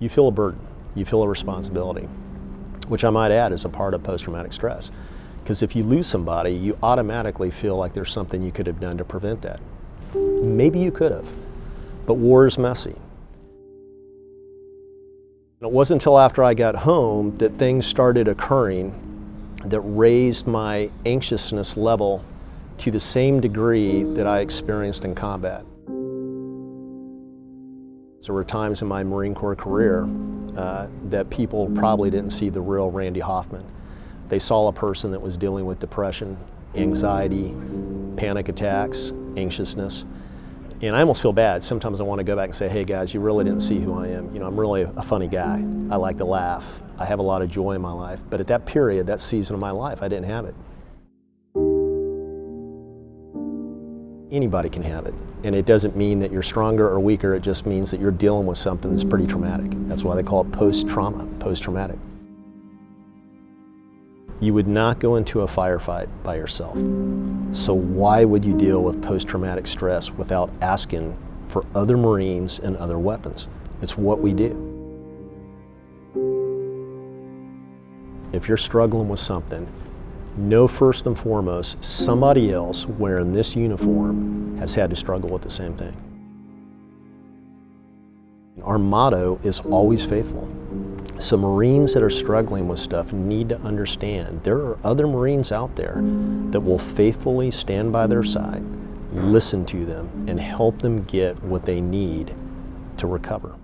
you feel a burden, you feel a responsibility, which I might add is a part of post-traumatic stress. Because if you lose somebody, you automatically feel like there's something you could have done to prevent that. Maybe you could have, but war is messy. It wasn't until after I got home that things started occurring that raised my anxiousness level to the same degree that I experienced in combat. There were times in my Marine Corps career uh, that people probably didn't see the real Randy Hoffman. They saw a person that was dealing with depression, anxiety, panic attacks, anxiousness. And I almost feel bad. Sometimes I want to go back and say, hey guys, you really didn't see who I am. You know, I'm really a funny guy. I like to laugh. I have a lot of joy in my life. But at that period, that season of my life, I didn't have it. Anybody can have it. And it doesn't mean that you're stronger or weaker. It just means that you're dealing with something that's pretty traumatic. That's why they call it post-trauma, post-traumatic. You would not go into a firefight by yourself. So why would you deal with post-traumatic stress without asking for other Marines and other weapons? It's what we do. If you're struggling with something, know first and foremost somebody else wearing this uniform has had to struggle with the same thing. Our motto is always faithful. So Marines that are struggling with stuff need to understand there are other Marines out there that will faithfully stand by their side, listen to them, and help them get what they need to recover.